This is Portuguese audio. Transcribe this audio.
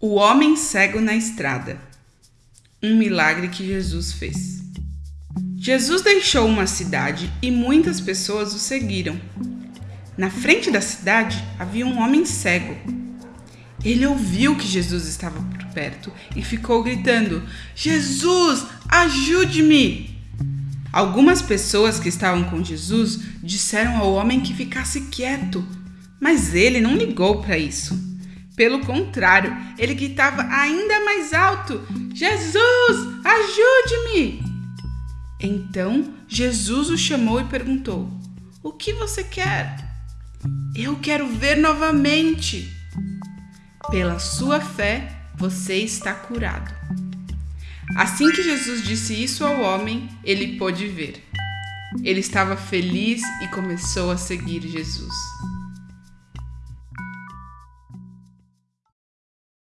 O homem cego na estrada. Um milagre que Jesus fez. Jesus deixou uma cidade e muitas pessoas o seguiram. Na frente da cidade havia um homem cego. Ele ouviu que Jesus estava por perto e ficou gritando: Jesus, ajude-me! Algumas pessoas que estavam com Jesus disseram ao homem que ficasse quieto, mas ele não ligou para isso. Pelo contrário, ele gritava ainda mais alto: Jesus, ajude-me! Então Jesus o chamou e perguntou: O que você quer? Eu quero ver novamente. Pela sua fé, você está curado. Assim que Jesus disse isso ao homem, ele pôde ver. Ele estava feliz e começou a seguir Jesus.